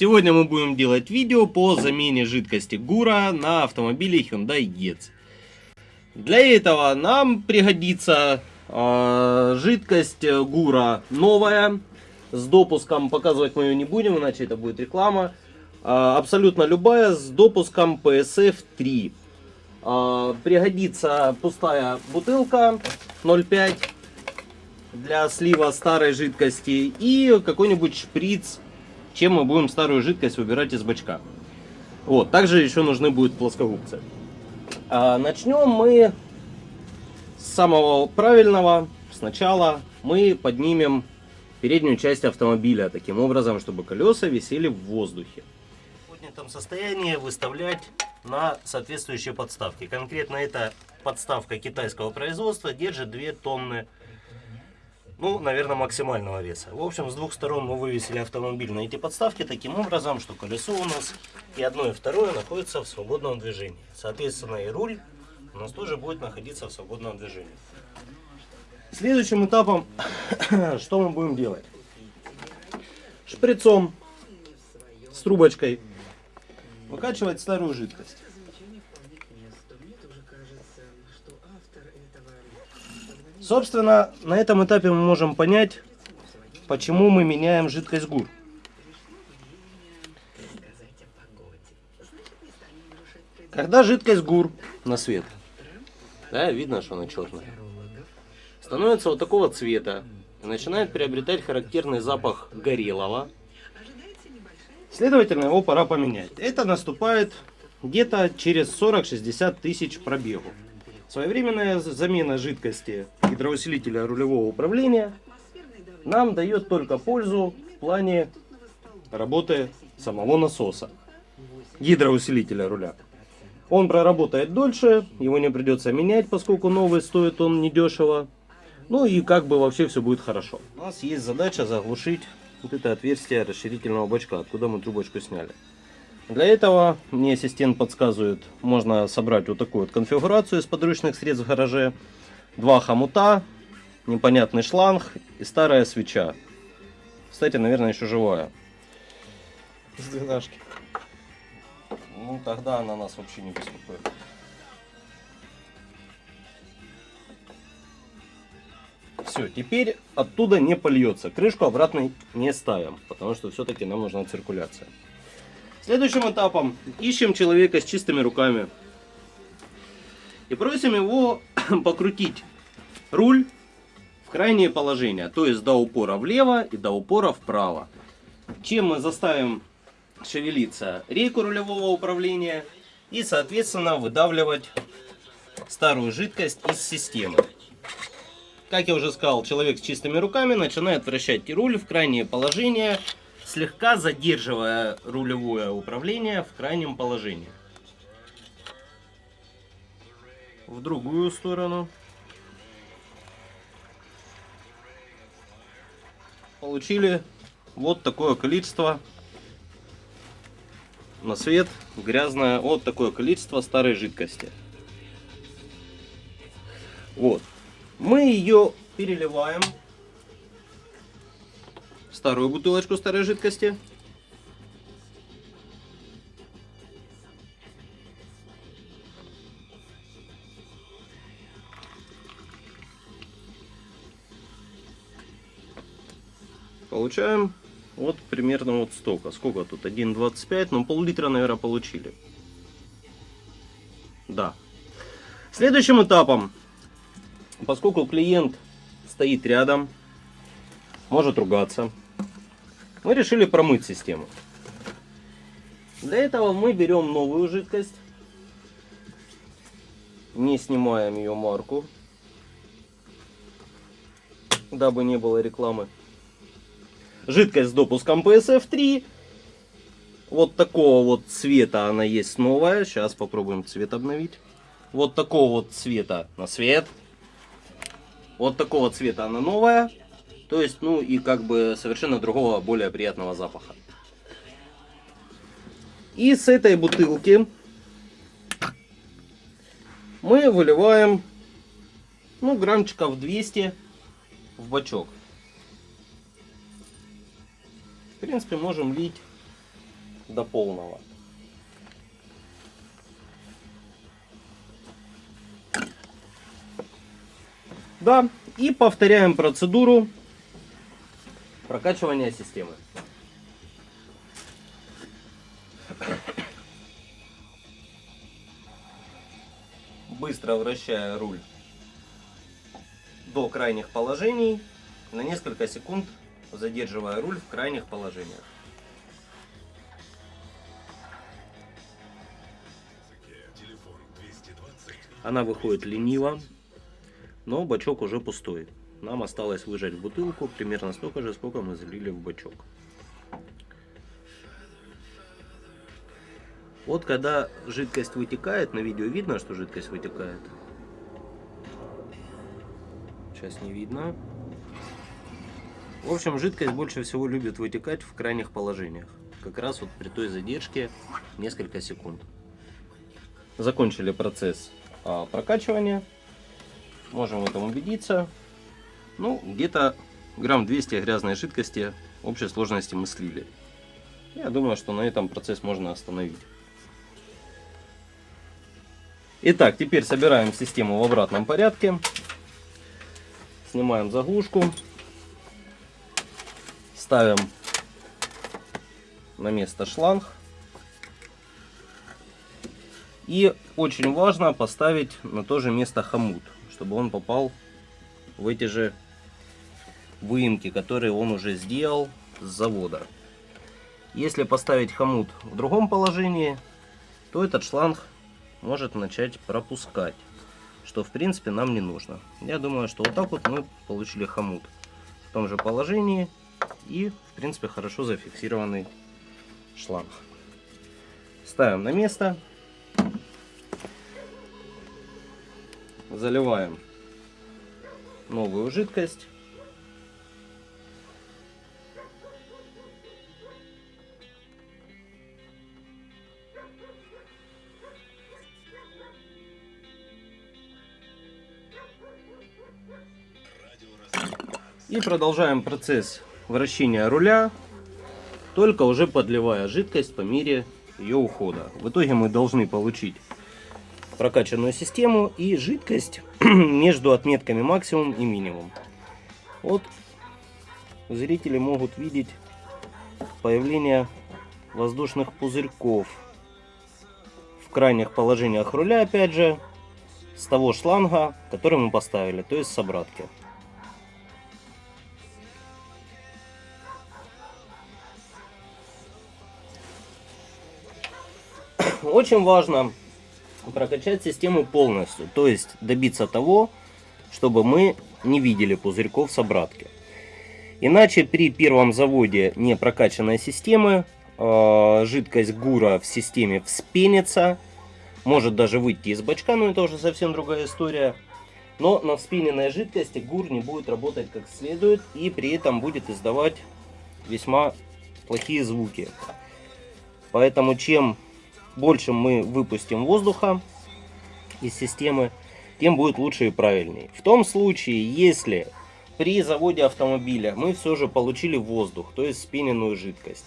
Сегодня мы будем делать видео по замене жидкости ГУРа на автомобиле Hyundai Getz. Для этого нам пригодится э, жидкость ГУРа новая, с допуском, показывать мы ее не будем, иначе это будет реклама. Э, абсолютно любая, с допуском PSF 3. Э, пригодится пустая бутылка 0,5 для слива старой жидкости и какой-нибудь шприц чем мы будем старую жидкость выбирать из бачка. Вот, также еще нужны будут плоскогубцы. А, начнем мы с самого правильного. Сначала мы поднимем переднюю часть автомобиля таким образом, чтобы колеса висели в воздухе. В поднятом состоянии выставлять на соответствующие подставки. Конкретно эта подставка китайского производства держит 2 тонны ну, наверное, максимального веса. В общем, с двух сторон мы вывесили автомобиль на эти подставки таким образом, что колесо у нас и одно, и второе находится в свободном движении. Соответственно, и руль у нас тоже будет находиться в свободном движении. Следующим этапом, что мы будем делать? Шприцом с трубочкой выкачивать старую жидкость. Собственно, на этом этапе мы можем понять, почему мы меняем жидкость ГУР. Когда жидкость ГУР на свет, да, видно, что она черная, становится вот такого цвета и начинает приобретать характерный запах горелого, следовательно, его пора поменять. Это наступает где-то через 40-60 тысяч пробегов. Своевременная замена жидкости гидроусилителя рулевого управления нам дает только пользу в плане работы самого насоса, гидроусилителя руля. Он проработает дольше, его не придется менять, поскольку новый стоит он недешево. Ну и как бы вообще все будет хорошо. У нас есть задача заглушить вот это отверстие расширительного бачка, откуда мы трубочку сняли. Для этого мне ассистент подсказывает, можно собрать вот такую вот конфигурацию из подручных средств в гараже. Два хомута, непонятный шланг и старая свеча. Кстати, наверное, еще живая. С двенашки. Ну, тогда она нас вообще не беспокоит. Все, теперь оттуда не польется. Крышку обратно не ставим, потому что все-таки нам нужна циркуляция. Следующим этапом ищем человека с чистыми руками. И просим его покрутить руль в крайнее положение. То есть до упора влево и до упора вправо. Чем мы заставим шевелиться рейку рулевого управления. И соответственно выдавливать старую жидкость из системы. Как я уже сказал, человек с чистыми руками начинает вращать руль в крайнее положение слегка задерживая рулевое управление в крайнем положении. В другую сторону. Получили вот такое количество на свет грязное вот такое количество старой жидкости. Вот. Мы ее переливаем старую бутылочку старой жидкости. Получаем вот примерно вот столько. Сколько тут? 1,25, ну пол-литра, наверное, получили. Да. Следующим этапом, поскольку клиент стоит рядом, может ругаться, мы решили промыть систему. Для этого мы берем новую жидкость, не снимаем ее марку, дабы не было рекламы. Жидкость с допуском PSF3. Вот такого вот цвета она есть новая. Сейчас попробуем цвет обновить. Вот такого вот цвета на свет. Вот такого цвета она новая. То есть, ну и как бы совершенно другого, более приятного запаха. И с этой бутылки мы выливаем, ну, граммчиков 200 в бачок. В принципе, можем лить до полного. Да, и повторяем процедуру прокачивания системы. Быстро вращая руль до крайних положений, на несколько секунд задерживая руль в крайних положениях. Она выходит лениво, но бачок уже пустой. Нам осталось выжать бутылку примерно столько же, сколько мы залили в бачок. Вот когда жидкость вытекает, на видео видно, что жидкость вытекает. Сейчас не видно. В общем, жидкость больше всего любит вытекать в крайних положениях. Как раз вот при той задержке несколько секунд. Закончили процесс а, прокачивания. Можем в этом убедиться. Ну, где-то грамм 200 грязной жидкости общей сложности мы слили. Я думаю, что на этом процесс можно остановить. Итак, теперь собираем систему в обратном порядке. Снимаем заглушку. Ставим на место шланг. И очень важно поставить на то же место хомут, чтобы он попал в эти же выемки, которые он уже сделал с завода. Если поставить хомут в другом положении, то этот шланг может начать пропускать, что в принципе нам не нужно. Я думаю, что вот так вот мы получили хомут в том же положении и в принципе хорошо зафиксированный шланг. Ставим на место. Заливаем новую жидкость. И продолжаем процесс вращения руля, только уже подливая жидкость по мере ее ухода. В итоге мы должны получить прокачанную систему и жидкость между отметками максимум и минимум. Вот зрители могут видеть появление воздушных пузырьков в крайних положениях руля, опять же, с того шланга, который мы поставили, то есть с обратки. Очень важно прокачать систему полностью, то есть добиться того, чтобы мы не видели пузырьков с обратки. Иначе при первом заводе не прокачанной системы э, жидкость гура в системе вспенится, может даже выйти из бачка, но это уже совсем другая история. Но на вспененной жидкости гур не будет работать как следует и при этом будет издавать весьма плохие звуки. Поэтому чем больше мы выпустим воздуха из системы, тем будет лучше и правильнее. В том случае, если при заводе автомобиля мы все же получили воздух, то есть спененную жидкость,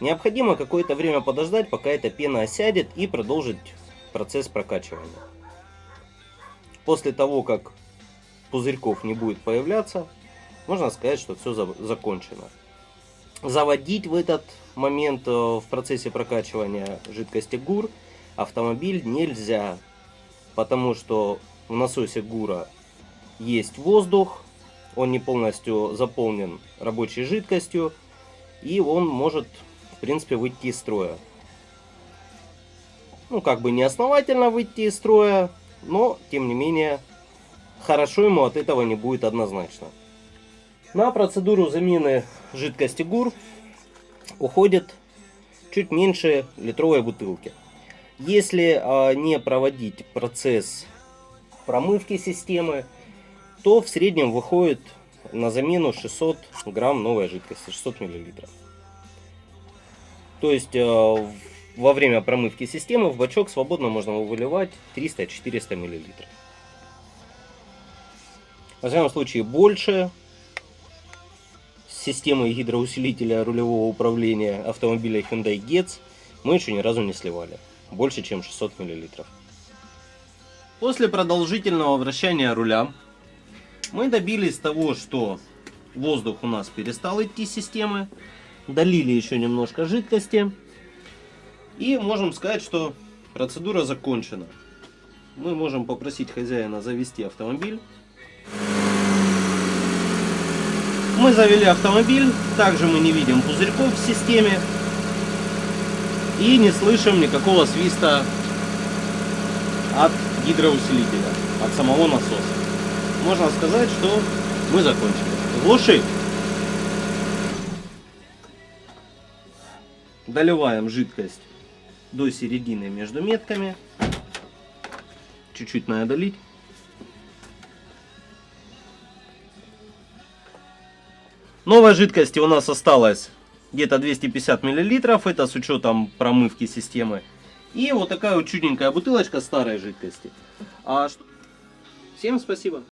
необходимо какое-то время подождать, пока эта пена осядет и продолжить процесс прокачивания. После того, как пузырьков не будет появляться, можно сказать, что все закончено. Заводить в этот момент э, в процессе прокачивания жидкости ГУР автомобиль нельзя, потому что в насосе ГУРа есть воздух, он не полностью заполнен рабочей жидкостью, и он может, в принципе, выйти из строя. Ну, как бы не основательно выйти из строя, но, тем не менее, хорошо ему от этого не будет однозначно. На процедуру замены жидкости ГУР уходит чуть меньше литровой бутылки. Если а, не проводить процесс промывки системы, то в среднем выходит на замену 600 грамм новой жидкости, 600 миллилитров. То есть а, во время промывки системы в бачок свободно можно выливать 300-400 миллилитров. В всяком случае больше системы гидроусилителя рулевого управления автомобиля Hyundai Getz мы еще ни разу не сливали. Больше, чем 600 миллилитров. После продолжительного вращания руля мы добились того, что воздух у нас перестал идти с системы. Долили еще немножко жидкости. И можем сказать, что процедура закончена. Мы можем попросить хозяина завести автомобиль. Мы завели автомобиль. Также мы не видим пузырьков в системе. И не слышим никакого свиста от гидроусилителя, от самого насоса. Можно сказать, что мы закончили. Глуши. Доливаем жидкость до середины между метками. Чуть-чуть надо долить. Новой жидкости у нас осталось где-то 250 миллилитров. Это с учетом промывки системы. И вот такая вот чудненькая бутылочка старой жидкости. А что... Всем спасибо.